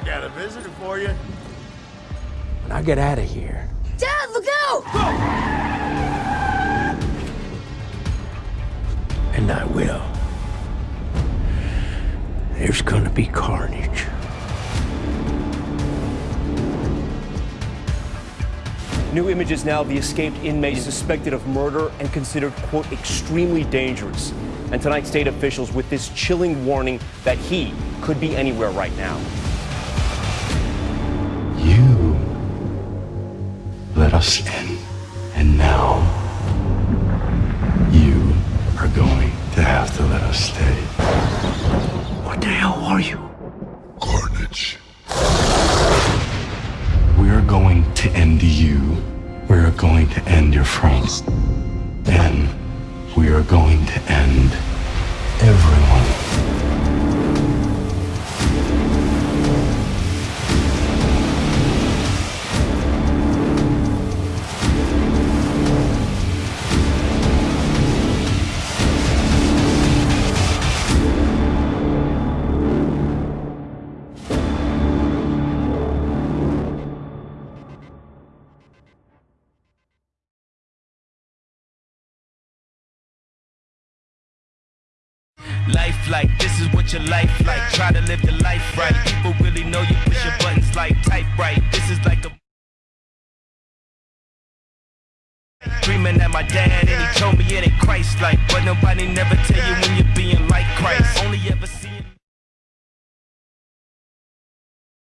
got a visitor for you. When I get out of here. Dad, look out! And I will. There's gonna be carnage. New images now of the escaped inmate suspected of murder and considered, quote, extremely dangerous. And tonight, state officials with this chilling warning that he could be anywhere right now. Us in, and now you are going to have to let us stay. What the hell are you? Carnage. We are going to end you. We are going to end your friends. And we are going to end Life like, this is what your life like. Try to live the life right. People really know you push your buttons like type right. This is like a Dreaming at my dad and he told me it ain't Christ like But nobody never tell you when you're being like Christ Only ever seeing